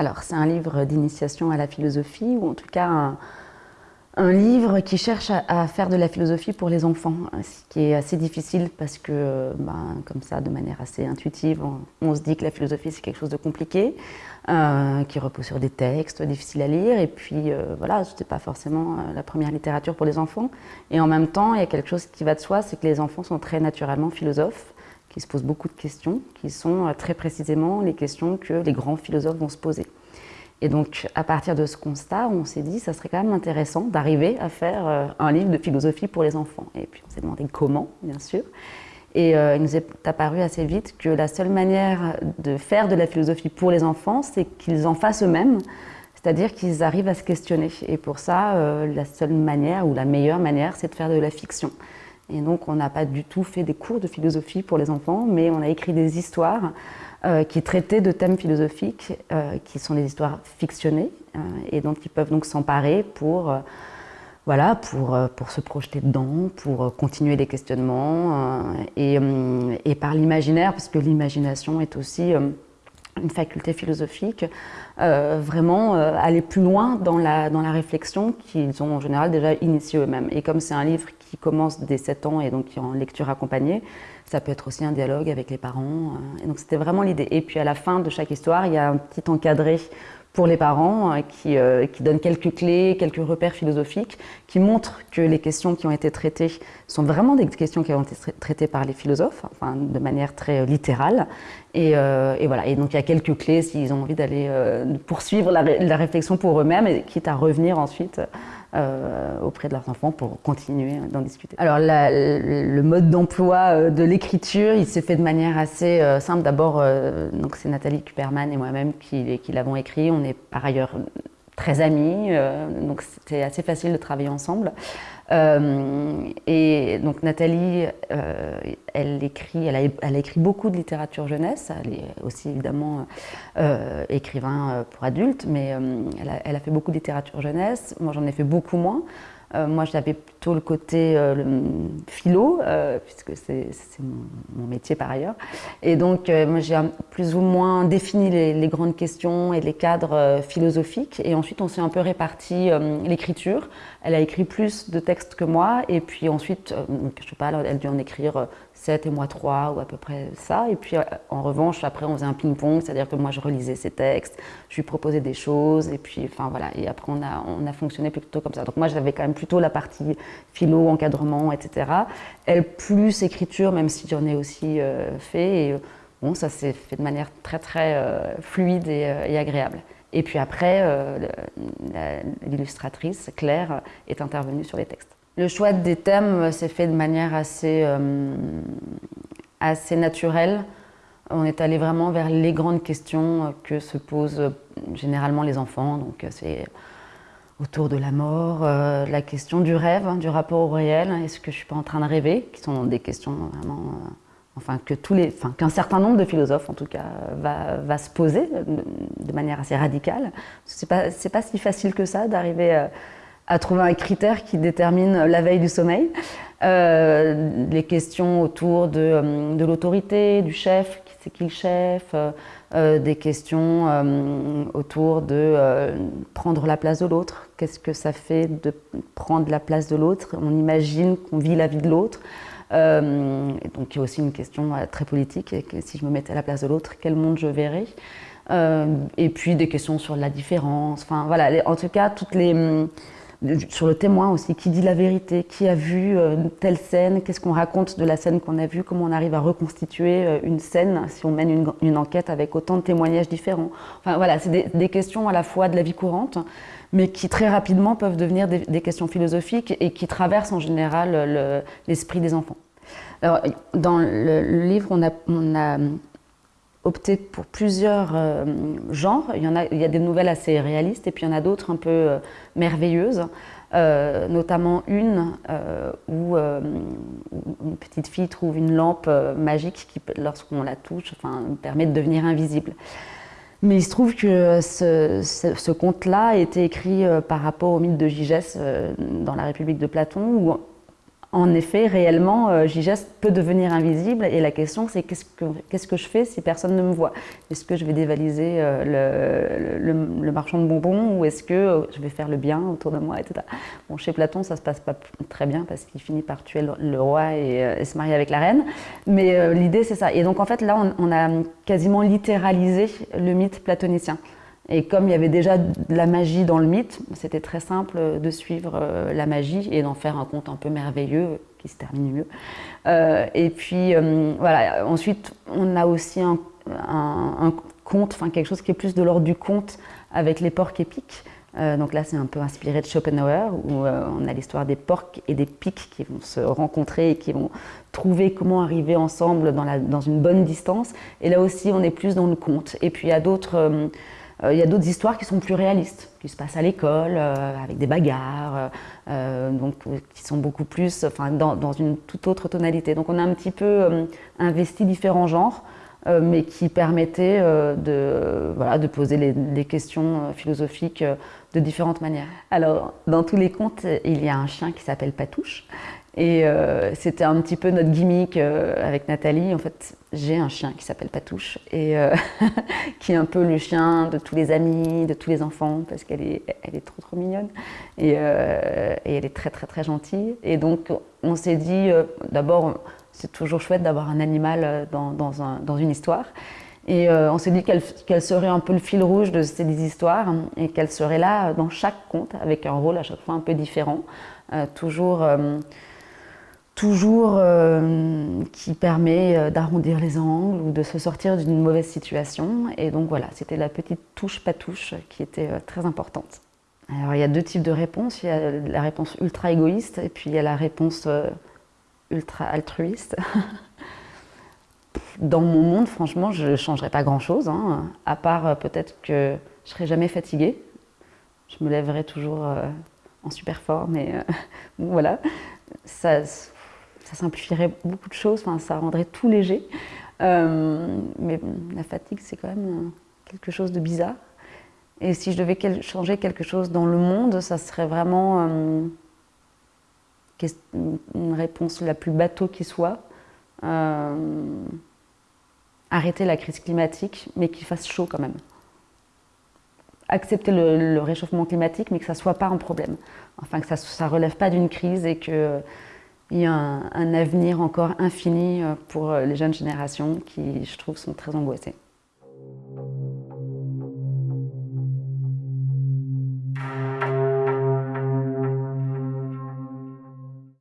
Alors, c'est un livre d'initiation à la philosophie, ou en tout cas un, livre qui cherche à, faire de la philosophie pour les enfants, ce qui est assez difficile parce que, ben, comme ça, de manière assez intuitive, on, se dit que la philosophie c'est quelque chose de compliqué, euh, qui repose sur des textes difficiles à lire, et puis euh, voilà, ce n'était pas forcément euh, la première littérature pour les enfants. Et en même temps, il y a quelque chose qui va de soi, c'est que les enfants sont très naturellement philosophes, qui se posent beaucoup de questions, qui sont très précisément les questions que les grands philosophes vont se poser. Et donc, à partir de ce constat, on s'est dit ça serait quand même intéressant d'arriver à faire euh, un livre de philosophie pour les enfants. Et puis, on s'est demandé comment, bien sûr. Et euh, il nous est apparu assez vite que la seule manière de faire de la philosophie pour les enfants, c'est qu'ils en fassent eux-mêmes, c'est-à-dire qu'ils arrivent à se questionner. Et pour ça, euh, la seule manière, ou la meilleure manière, c'est de faire de la fiction. Et donc, on n'a pas du tout fait des cours de philosophie pour les enfants, mais on a écrit des histoires euh, qui traitaient de thèmes philosophiques, euh, qui sont des histoires fictionnées, euh, et dont ils peuvent donc s'emparer pour, voilà, pour, pour se projeter dedans, pour continuer les questionnements, et, et, par l'imaginaire, parce que l'imagination est aussi une faculté philosophique, vraiment aller plus loin dans la, dans la réflexion qu'ils ont en général déjà initiée eux-mêmes. Et comme c'est un livre qui commence dès 7 ans et donc qui est en lecture accompagnée, ça peut être aussi un dialogue avec les parents. Euh, et donc c'était vraiment l'idée. Et puis à la fin de chaque histoire, il y a un petit encadré pour les parents euh, qui, euh, qui, donne quelques clés, quelques repères philosophiques, qui montrent que les questions qui ont été traitées sont vraiment des questions qui ont été traitées par les philosophes, enfin, de manière très littérale. Et, voilà. Et donc il y a quelques clés s'ils ont envie d'aller poursuivre la, la, réflexion pour eux-mêmes, quitte à revenir ensuite euh, auprès de leurs enfants pour continuer d'en discuter. Alors le mode d'emploi euh, de l'écriture, il s'est fait de manière assez euh, simple. D'abord, donc c'est Nathalie Kuperman et moi-même qui l'avons écrit. On est par ailleurs très amis, donc c'était assez facile de travailler ensemble. Euh, et donc Nathalie, euh, elle, écrit, elle a, écrit beaucoup de littérature jeunesse, elle est aussi évidemment euh, écrivain pour adultes, mais elle, a, fait beaucoup de littérature jeunesse, moi j'en ai fait beaucoup moins. Euh, moi, j'avais plutôt le côté euh, philo, euh, puisque c'est mon, métier par ailleurs. Et donc, moi, j'ai plus ou moins défini les, grandes questions et les cadres philosophiques. Et ensuite, on s'est un peu réparti l'écriture. Elle a écrit plus de textes que moi. Et puis ensuite, je sais pas, elle a dû en écrire 7 et moi 3 ou à peu près ça. Et puis en revanche, après on faisait un ping-pong, c'est-à-dire que moi je relisais ses textes, je lui proposais des choses et puis enfin voilà. Et après on a, on a fonctionné plutôt comme ça. Donc moi j'avais quand même plutôt la partie philo, encadrement, etc. Elle plus écriture, même si j'en ai aussi euh, fait. Et bon, ça s'est fait de manière très très euh, fluide euh, et, agréable. Et puis après, l'illustratrice Claire est intervenue sur les textes. Le choix des thèmes s'est fait de manière assez, euh, assez naturelle. On est allé vraiment vers les grandes questions que se posent généralement les enfants. Donc c'est autour de la mort, euh, la question du rêve, hein, du rapport au réel. Est-ce que je suis pas en train de rêver? Qui sont des questions vraiment, euh, enfin que tous les, enfin qu'un certain nombre de philosophes en tout cas va, va se poser de, manière assez radicale. C'est pas c'est pas si facile que ça d'arriver à trouver un critère qui détermine la veille du sommeil. Euh, les questions autour de, euh, de l'autorité, du chef, qui c'est qui le chef, euh, des questions autour de prendre la place de l'autre. Qu'est-ce que ça fait de prendre la place de l'autre? On imagine qu'on vit la vie de l'autre. donc il y a aussi une question très politique, et si je me mettais à la place de l'autre, quel monde je verrais? Et puis des questions sur la différence. Enfin voilà, en tout cas toutes les sur le témoin aussi, qui dit la vérité, qui a vu euh, telle scène, qu'est-ce qu'on raconte de la scène qu'on a vue, comment on arrive à reconstituer euh, une scène si on mène une, enquête avec autant de témoignages différents. Enfin voilà, c'est des, questions à la fois de la vie courante, mais qui très rapidement peuvent devenir des, questions philosophiques et qui traversent en général l'esprit des enfants. Alors, dans le, livre, on a opté pour plusieurs euh, genres. Il y, en a, il des nouvelles assez réalistes et puis il y en a d'autres un peu euh, merveilleuses. Euh, notamment une où une petite fille trouve une lampe magique qui, lorsqu'on la touche, permet de devenir invisible. Mais il se trouve que ce, conte-là a été écrit par rapport au mythe de Gigès dans la République de Platon, en effet, réellement, euh, peut devenir invisible et la question c'est qu'est-ce que, je fais si personne ne me voit? Est-ce que je vais dévaliser euh, le, marchand de bonbons ou est-ce que euh, je vais faire le bien autour de moi etc. Bon, chez Platon, ça se passe pas très bien parce qu'il finit par tuer le, roi et, se marier avec la reine. Mais l'idée c'est ça. Et donc en fait là, on a quasiment littéralisé le mythe platonicien. Et comme il y avait déjà de la magie dans le mythe, c'était très simple de suivre euh, la magie et d'en faire un conte un peu merveilleux qui se termine mieux. Euh, et puis euh, voilà, ensuite on a aussi un, conte, enfin quelque chose qui est plus de l'ordre du conte avec les porcs épiques. donc là, c'est un peu inspiré de Schopenhauer, où on a l'histoire des porcs et des pics qui vont se rencontrer et qui vont trouver comment arriver ensemble dans, une bonne distance. Et là aussi, on est plus dans le conte. Et puis il y a d'autres euh, il y a d'autres histoires qui sont plus réalistes, qui se passent à l'école, euh, avec des bagarres, euh, donc, qui sont beaucoup plus enfin, dans, une toute autre tonalité. Donc on a un petit peu investi différents genres, mais qui permettaient de, voilà, de poser les, questions philosophiques de différentes manières. Alors, dans tous les contes, il y a un chien qui s'appelle Patouche. Et euh, c'était un petit peu notre gimmick euh, avec Nathalie. En fait, j'ai un chien qui s'appelle Patouche et euh, qui est un peu le chien de tous les amis, de tous les enfants, parce qu'elle est, elle est trop trop mignonne et, elle est très très très gentille. Et donc, on s'est dit, d'abord, c'est toujours chouette d'avoir un animal dans, dans, une histoire. Et on s'est dit qu'elle serait un peu le fil rouge de ces histoires et qu'elle serait là dans chaque conte avec un rôle à chaque fois un peu différent, toujours toujours euh, qui permet euh, d'arrondir les angles ou de se sortir d'une mauvaise situation. Et donc voilà, c'était la petite touche pas touche qui était euh, très importante. Alors il y a deux types de réponses. Il y a la réponse ultra égoïste et puis il y a la réponse ultra altruiste. Dans mon monde, franchement, je ne changerais pas grand-chose, hein, à part peut-être que je serais jamais fatiguée. Je me lèverais toujours en super forme et voilà. Ça, simplifierait beaucoup de choses, ça rendrait tout léger. Euh, mais la fatigue, c'est quand même euh, quelque chose de bizarre. Et si je devais changer quelque chose dans le monde, ça serait vraiment euh, une réponse la plus bateau qui soit. Arrêter la crise climatique, mais qu'il fasse chaud quand même. Accepter le, réchauffement climatique, mais que ça ne soit pas un problème. Enfin, que ça ne relève pas d'une crise et que il y a un, avenir encore infini euh, pour euh, les jeunes générations qui, je trouve, sont très angoissées.